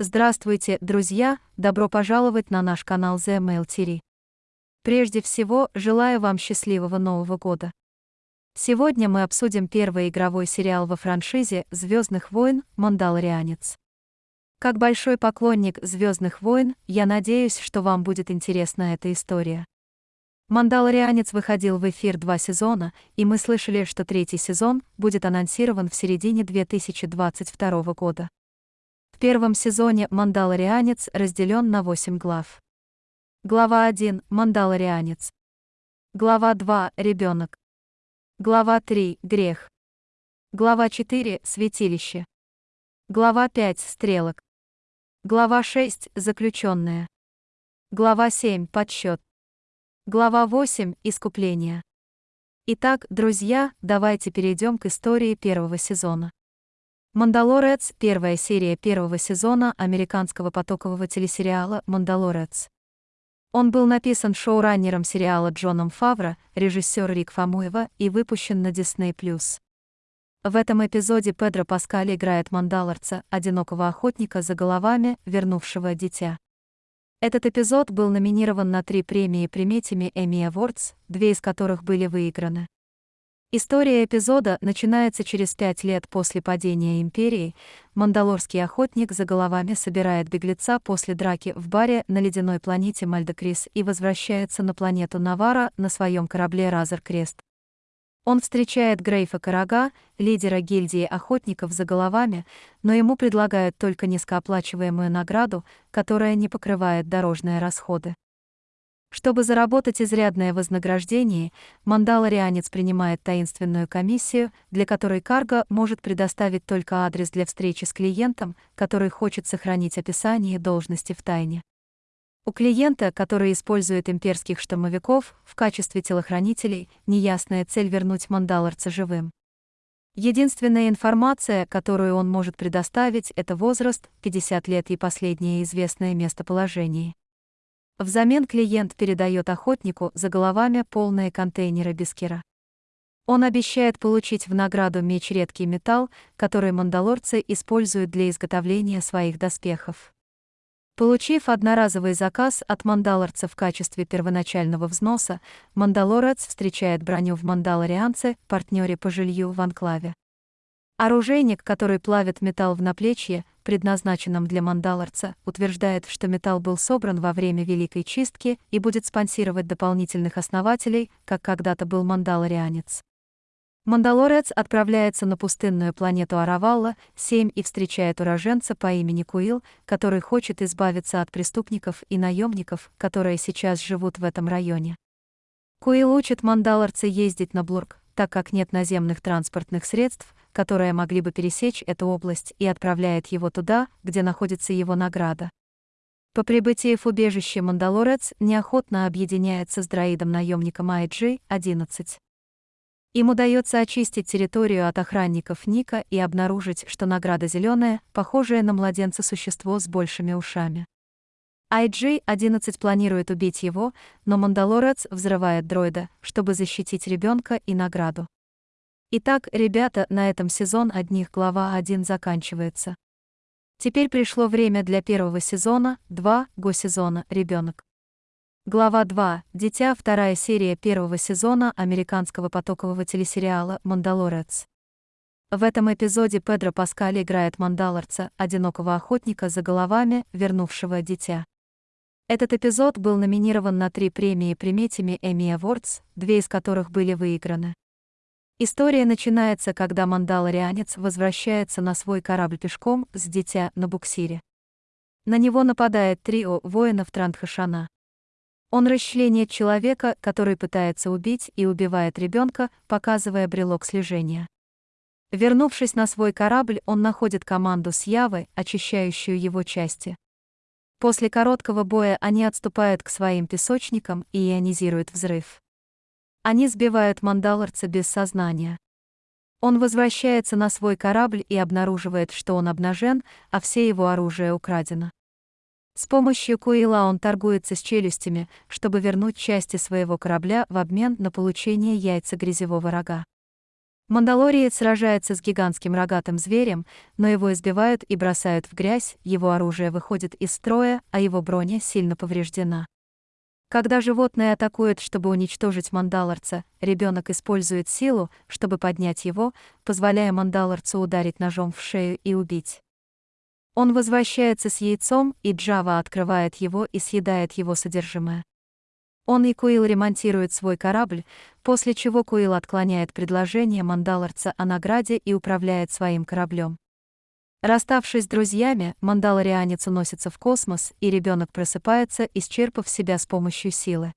Здравствуйте, друзья! Добро пожаловать на наш канал The Mail TV. Прежде всего, желаю вам счастливого Нового года. Сегодня мы обсудим первый игровой сериал во франшизе Звездных войн Мандалорианец. Как большой поклонник Звездных войн, я надеюсь, что вам будет интересна эта история. Мандалорианец выходил в эфир два сезона, и мы слышали, что третий сезон будет анонсирован в середине 2022 года. В первом сезоне «Мандалорианец» разделен на 8 глав. Глава 1 «Мандалорианец». Глава 2 «Ребенок». Глава 3 «Грех». Глава 4 «Святилище». Глава 5 «Стрелок». Глава 6 «Заключенная». Глава 7 «Подсчет». Глава 8 «Искупление». Итак, друзья, давайте перейдем к истории первого сезона. «Мандалорец» — первая серия первого сезона американского потокового телесериала «Мандалорец». Он был написан шоураннером сериала Джоном Фавро, режиссер Рик Фамуева и выпущен на Disney+. В этом эпизоде Педро Паскаль играет мандалорца, одинокого охотника за головами, вернувшего дитя. Этот эпизод был номинирован на три премии приметами Emmy Awards, две из которых были выиграны. История эпизода начинается через пять лет после падения Империи. Мандалорский охотник за головами собирает беглеца после драки в баре на ледяной планете Мальдокрис и возвращается на планету Навара на своем корабле Разер Крест. Он встречает Грейфа Карага, лидера гильдии охотников за головами, но ему предлагают только низкооплачиваемую награду, которая не покрывает дорожные расходы. Чтобы заработать изрядное вознаграждение, мандалорианец принимает таинственную комиссию, для которой Карго может предоставить только адрес для встречи с клиентом, который хочет сохранить описание должности в тайне. У клиента, который использует имперских штурмовиков в качестве телохранителей, неясная цель вернуть мандалорца живым. Единственная информация, которую он может предоставить, это возраст, 50 лет и последнее известное местоположение. Взамен клиент передает охотнику за головами полные контейнеры бискера. Он обещает получить в награду меч редкий металл, который мандалорцы используют для изготовления своих доспехов. Получив одноразовый заказ от мандалорца в качестве первоначального взноса, мандалорец встречает броню в Мандалорианце, партнере по жилью в Анклаве. Оружейник, который плавит металл в наплечье, предназначенном для мандалорца, утверждает, что металл был собран во время Великой Чистки и будет спонсировать дополнительных основателей, как когда-то был мандалорианец. Мандалорец отправляется на пустынную планету Аравалла, 7 и встречает уроженца по имени Куил, который хочет избавиться от преступников и наемников, которые сейчас живут в этом районе. Куил учит мандалорца ездить на Блург, так как нет наземных транспортных средств, которые могли бы пересечь эту область и отправляет его туда, где находится его награда. По прибытии в убежище Мандалорец неохотно объединяется с дроидом-наемником IG-11. Им удается очистить территорию от охранников Ника и обнаружить, что награда зеленая, похожая на младенца существо с большими ушами. IG-11 планирует убить его, но Мандалорец взрывает дроида, чтобы защитить ребенка и награду. Итак, ребята, на этом сезон одних глава 1 заканчивается. Теперь пришло время для первого сезона, 2, го-сезона, ребенок. Глава 2. Дитя. Вторая серия первого сезона американского потокового телесериала «Мандалорец». В этом эпизоде Педро Паскаль играет мандалорца, одинокого охотника за головами, вернувшего дитя. Этот эпизод был номинирован на три премии приметами Emmy Awards, две из которых были выиграны. История начинается, когда мандалорианец возвращается на свой корабль пешком с дитя на буксире. На него нападает трио воинов Трандхашана. Он расчленяет человека, который пытается убить и убивает ребенка, показывая брелок слежения. Вернувшись на свой корабль, он находит команду с Явы, очищающую его части. После короткого боя они отступают к своим песочникам и ионизируют взрыв. Они сбивают мандалорца без сознания. Он возвращается на свой корабль и обнаруживает, что он обнажен, а все его оружие украдено. С помощью Куила он торгуется с челюстями, чтобы вернуть части своего корабля в обмен на получение яйца грязевого рога. Мандалориец сражается с гигантским рогатым зверем, но его избивают и бросают в грязь, его оружие выходит из строя, а его броня сильно повреждена. Когда животное атакует, чтобы уничтожить мандалорца, ребенок использует силу, чтобы поднять его, позволяя мандалорцу ударить ножом в шею и убить. Он возвращается с яйцом, и Джава открывает его и съедает его содержимое. Он и Куил ремонтируют свой корабль, после чего Куил отклоняет предложение мандалорца о награде и управляет своим кораблем. Расставшись с друзьями, мандалорианец уносится в космос, и ребенок просыпается, исчерпав себя с помощью силы.